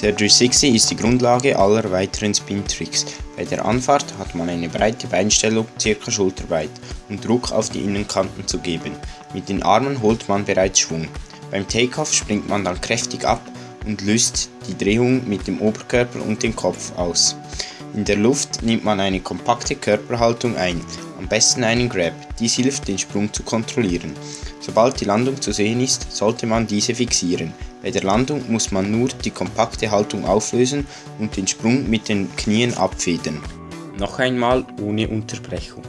Der 360 ist die Grundlage aller weiteren Spin-Tricks. Bei der Anfahrt hat man eine breite Beinstellung ca. schulterbreit, um Druck auf die Innenkanten zu geben. Mit den Armen holt man bereits Schwung. Beim Takeoff springt man dann kräftig ab und löst die Drehung mit dem Oberkörper und dem Kopf aus. In der Luft nimmt man eine kompakte Körperhaltung ein, am besten einen Grab, dies hilft den Sprung zu kontrollieren. Sobald die Landung zu sehen ist, sollte man diese fixieren. Bei der Landung muss man nur die kompakte Haltung auflösen und den Sprung mit den Knien abfedern. Noch einmal ohne Unterbrechung.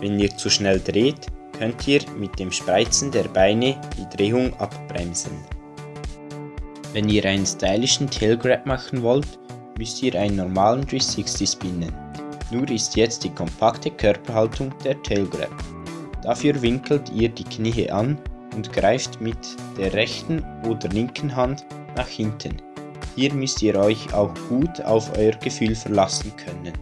Wenn ihr zu schnell dreht, könnt ihr mit dem Spreizen der Beine die Drehung abbremsen. Wenn ihr einen stylischen Tailgrab machen wollt, müsst ihr einen normalen 360 spinnen. Nur ist jetzt die kompakte Körperhaltung der Tailgrab. Dafür winkelt ihr die Knie an und greift mit der rechten oder linken Hand nach hinten. Hier müsst ihr euch auch gut auf euer Gefühl verlassen können.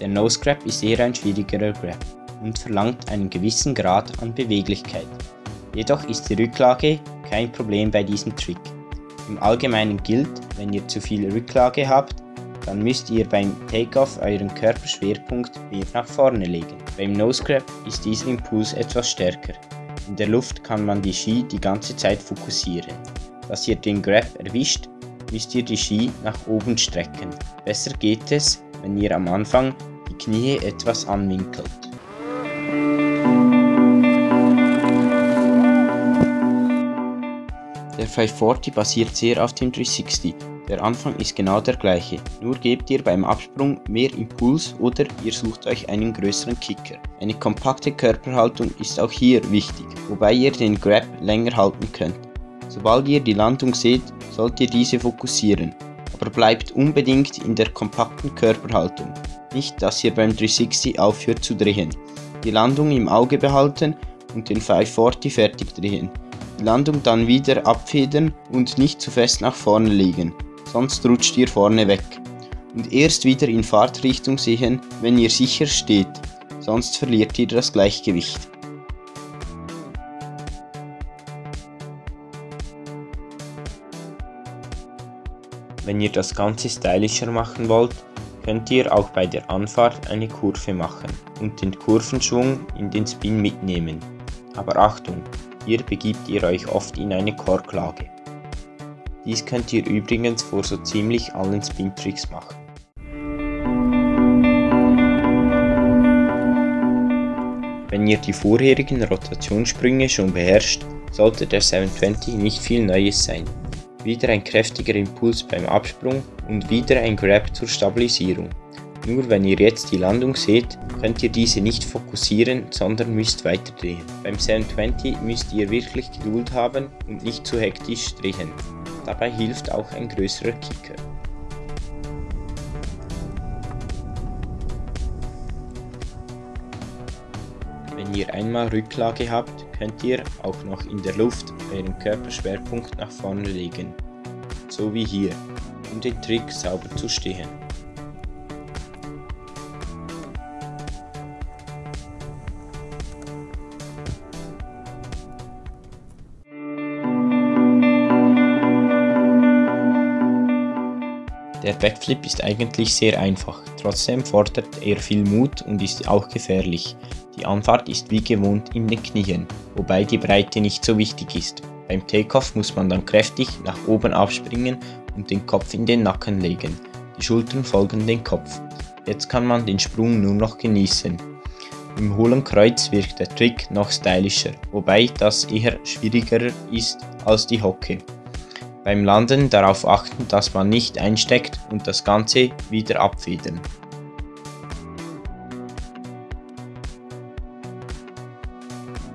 Der Nose Grab ist eher ein schwierigerer Grab und verlangt einen gewissen Grad an Beweglichkeit. Jedoch ist die Rücklage kein Problem bei diesem Trick. Im Allgemeinen gilt, wenn ihr zu viel Rücklage habt, dann müsst ihr beim Takeoff euren Körperschwerpunkt mehr nach vorne legen. Beim Nose Grab ist dieser Impuls etwas stärker. In der Luft kann man die Ski die ganze Zeit fokussieren. Dass ihr den Grab erwischt, müsst ihr die Ski nach oben strecken. Besser geht es, wenn ihr am Anfang die Knie etwas anwinkelt. Der 540 basiert sehr auf dem 360. Der Anfang ist genau der gleiche, nur gebt ihr beim Absprung mehr Impuls oder ihr sucht euch einen größeren Kicker. Eine kompakte Körperhaltung ist auch hier wichtig, wobei ihr den Grab länger halten könnt. Sobald ihr die Landung seht, sollt ihr diese fokussieren, aber bleibt unbedingt in der kompakten Körperhaltung. Nicht, dass ihr beim 360 aufhört zu drehen. Die Landung im Auge behalten und den 540 fertig drehen die Landung dann wieder abfedern und nicht zu fest nach vorne legen, sonst rutscht ihr vorne weg. Und erst wieder in Fahrtrichtung sehen, wenn ihr sicher steht, sonst verliert ihr das Gleichgewicht. Wenn ihr das Ganze stylischer machen wollt, könnt ihr auch bei der Anfahrt eine Kurve machen und den Kurvenschwung in den Spin mitnehmen. Aber Achtung, hier begibt ihr euch oft in eine Korklage. Dies könnt ihr übrigens vor so ziemlich allen Spin-Tricks machen. Wenn ihr die vorherigen Rotationssprünge schon beherrscht, sollte der 720 nicht viel Neues sein. Wieder ein kräftiger Impuls beim Absprung und wieder ein Grab zur Stabilisierung. Nur wenn ihr jetzt die Landung seht, könnt ihr diese nicht fokussieren, sondern müsst weiterdrehen. Beim 720 müsst ihr wirklich Geduld haben und nicht zu hektisch drehen. Dabei hilft auch ein größerer Kicker. Wenn ihr einmal Rücklage habt, könnt ihr auch noch in der Luft euren Körperschwerpunkt nach vorne legen, so wie hier, um den Trick sauber zu stehen. Der Backflip ist eigentlich sehr einfach, trotzdem fordert er viel Mut und ist auch gefährlich. Die Anfahrt ist wie gewohnt in den Knien, wobei die Breite nicht so wichtig ist. Beim Takeoff muss man dann kräftig nach oben aufspringen und den Kopf in den Nacken legen. Die Schultern folgen dem Kopf. Jetzt kann man den Sprung nur noch genießen. Im hohlen Kreuz wirkt der Trick noch stylischer, wobei das eher schwieriger ist als die Hocke. Beim Landen darauf achten, dass man nicht einsteckt und das Ganze wieder abfedern.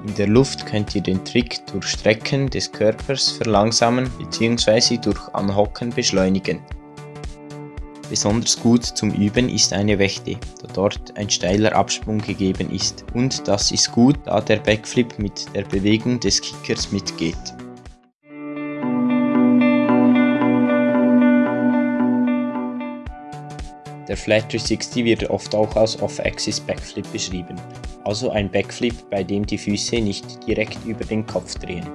In der Luft könnt ihr den Trick durch Strecken des Körpers verlangsamen bzw. durch Anhocken beschleunigen. Besonders gut zum Üben ist eine Wächte, da dort ein steiler Absprung gegeben ist. Und das ist gut, da der Backflip mit der Bewegung des Kickers mitgeht. Der Flat 360 wird oft auch als Off-Axis Backflip beschrieben, also ein Backflip, bei dem die Füße nicht direkt über den Kopf drehen.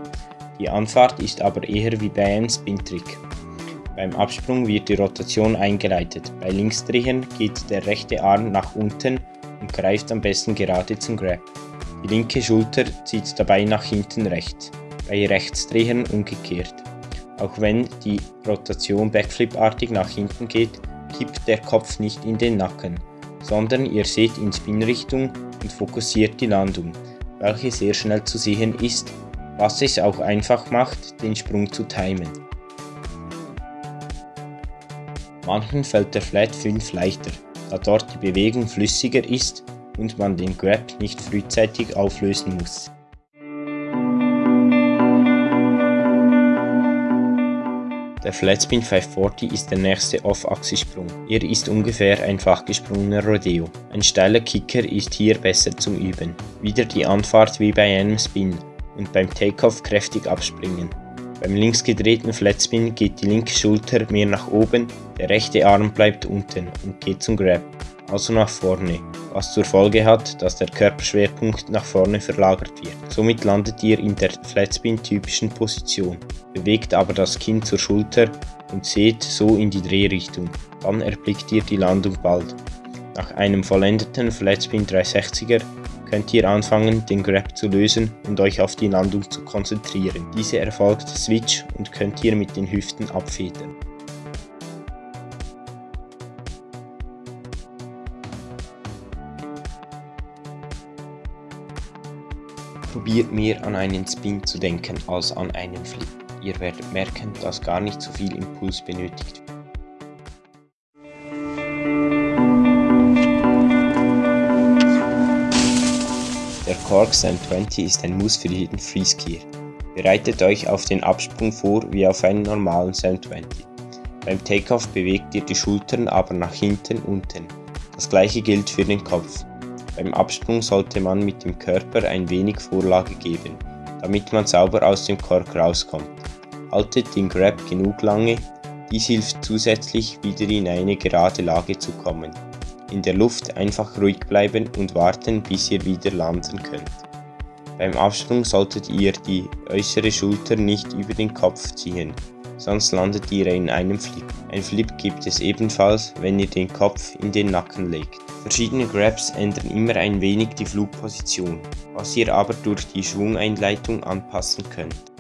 Die Anfahrt ist aber eher wie bei einem Spin-Trick. Beim Absprung wird die Rotation eingeleitet. Bei Linksdrehen geht der rechte Arm nach unten und greift am besten gerade zum Grab. Die linke Schulter zieht dabei nach hinten rechts, bei Rechtsdrehen umgekehrt. Auch wenn die Rotation Backflip-artig nach hinten geht, kippt der Kopf nicht in den Nacken, sondern ihr seht in Spin-Richtung und fokussiert die Landung, welche sehr schnell zu sehen ist was es auch einfach macht, den Sprung zu timen. Manchen fällt der Flat 5 leichter, da dort die Bewegung flüssiger ist und man den Grab nicht frühzeitig auflösen muss. Der Flatspin 540 ist der nächste Off-Achse-Sprung. Er ist ungefähr ein fach gesprungener Rodeo. Ein steiler Kicker ist hier besser zum Üben. Wieder die Anfahrt wie bei einem Spin, und beim Takeoff kräftig abspringen. Beim links gedrehten Flatspin geht die linke Schulter mehr nach oben, der rechte Arm bleibt unten und geht zum Grab, also nach vorne, was zur Folge hat, dass der Körperschwerpunkt nach vorne verlagert wird. Somit landet ihr in der Flatspin-typischen Position, bewegt aber das Kinn zur Schulter und seht so in die Drehrichtung. Dann erblickt ihr die Landung bald. Nach einem vollendeten Flatspin 360er könnt ihr anfangen, den Grab zu lösen und euch auf die Landung zu konzentrieren. Diese erfolgt Switch und könnt ihr mit den Hüften abfedern. Probiert mehr an einen Spin zu denken als an einen Flip. Ihr werdet merken, dass gar nicht so viel Impuls benötigt wird. Der Cork 720 ist ein Muss für jeden Freeskier. Bereitet euch auf den Absprung vor wie auf einen normalen 720. Beim Takeoff bewegt ihr die Schultern aber nach hinten unten. Das gleiche gilt für den Kopf. Beim Absprung sollte man mit dem Körper ein wenig Vorlage geben, damit man sauber aus dem Kork rauskommt. Haltet den Grab genug lange, dies hilft zusätzlich wieder in eine gerade Lage zu kommen. In der Luft einfach ruhig bleiben und warten, bis ihr wieder landen könnt. Beim Absprung solltet ihr die äußere Schulter nicht über den Kopf ziehen, sonst landet ihr in einem Flip. Ein Flip gibt es ebenfalls, wenn ihr den Kopf in den Nacken legt. Verschiedene Grabs ändern immer ein wenig die Flugposition, was ihr aber durch die Schwungeinleitung anpassen könnt.